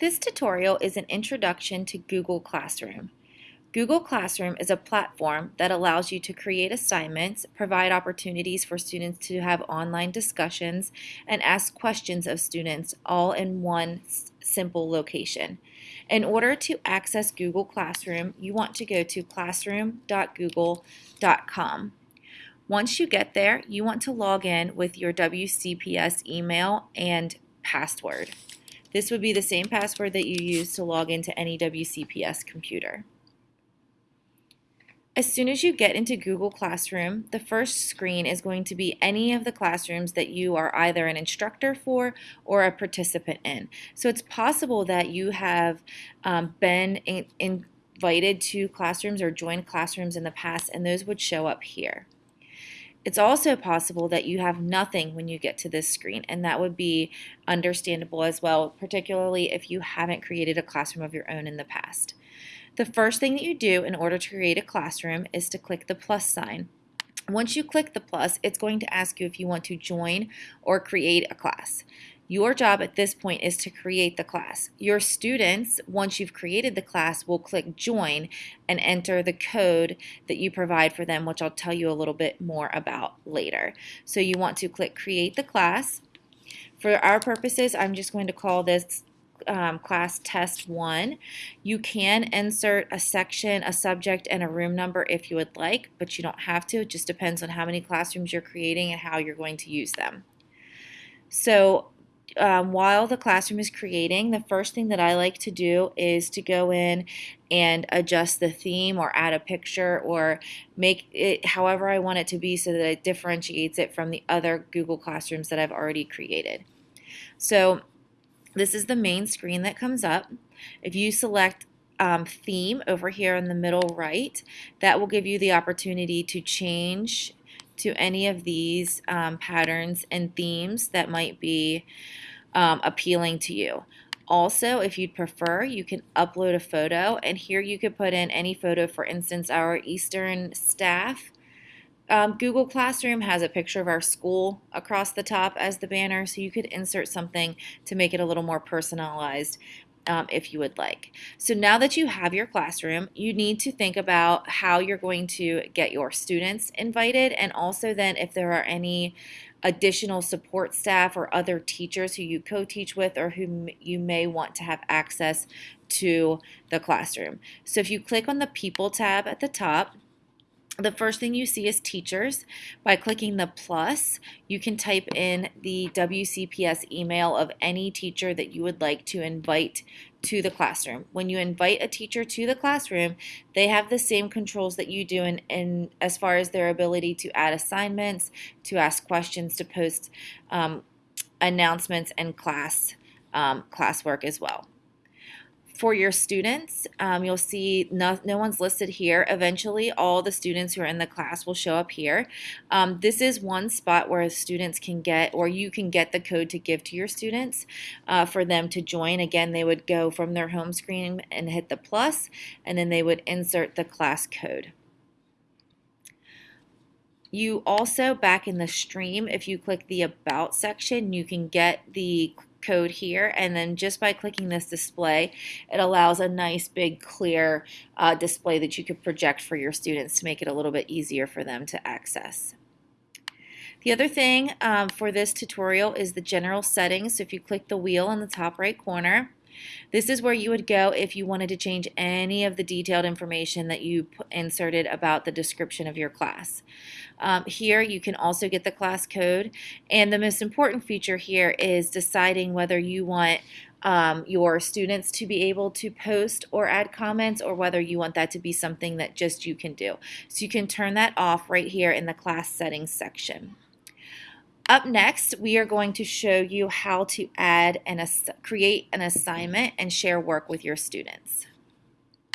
This tutorial is an introduction to Google Classroom. Google Classroom is a platform that allows you to create assignments, provide opportunities for students to have online discussions, and ask questions of students all in one simple location. In order to access Google Classroom, you want to go to classroom.google.com. Once you get there, you want to log in with your WCPS email and password. This would be the same password that you use to log into any WCPS computer. As soon as you get into Google Classroom, the first screen is going to be any of the classrooms that you are either an instructor for or a participant in. So it's possible that you have um, been in, invited to classrooms or joined classrooms in the past, and those would show up here. It's also possible that you have nothing when you get to this screen, and that would be understandable as well, particularly if you haven't created a classroom of your own in the past. The first thing that you do in order to create a classroom is to click the plus sign. Once you click the plus, it's going to ask you if you want to join or create a class. Your job at this point is to create the class. Your students, once you've created the class, will click join and enter the code that you provide for them, which I'll tell you a little bit more about later. So you want to click create the class. For our purposes, I'm just going to call this um, class test one. You can insert a section, a subject, and a room number if you would like, but you don't have to. It just depends on how many classrooms you're creating and how you're going to use them. So um, while the classroom is creating, the first thing that I like to do is to go in and adjust the theme or add a picture or make it however I want it to be so that it differentiates it from the other Google Classrooms that I've already created. So this is the main screen that comes up. If you select um, theme over here in the middle right, that will give you the opportunity to change to any of these um, patterns and themes that might be um, appealing to you. Also, if you'd prefer, you can upload a photo, and here you could put in any photo, for instance, our Eastern staff. Um, Google Classroom has a picture of our school across the top as the banner, so you could insert something to make it a little more personalized um, if you would like. So now that you have your classroom, you need to think about how you're going to get your students invited and also then if there are any additional support staff or other teachers who you co-teach with or who you may want to have access to the classroom. So if you click on the People tab at the top, the first thing you see is teachers. By clicking the plus, you can type in the WCPS email of any teacher that you would like to invite to the classroom. When you invite a teacher to the classroom, they have the same controls that you do in, in as far as their ability to add assignments, to ask questions, to post um, announcements and class um, classwork as well. For your students, um, you'll see no, no, one's listed here. Eventually, all the students who are in the class will show up here. Um, this is one spot where students can get, or you can get the code to give to your students uh, for them to join. Again, they would go from their home screen and hit the plus, and then they would insert the class code. You also, back in the stream, if you click the About section, you can get the code here and then just by clicking this display it allows a nice big clear uh, display that you could project for your students to make it a little bit easier for them to access. The other thing um, for this tutorial is the general settings. So if you click the wheel in the top right corner, this is where you would go if you wanted to change any of the detailed information that you inserted about the description of your class. Um, here you can also get the class code and the most important feature here is deciding whether you want um, your students to be able to post or add comments or whether you want that to be something that just you can do. So you can turn that off right here in the class settings section. Up next, we are going to show you how to add and create an assignment and share work with your students.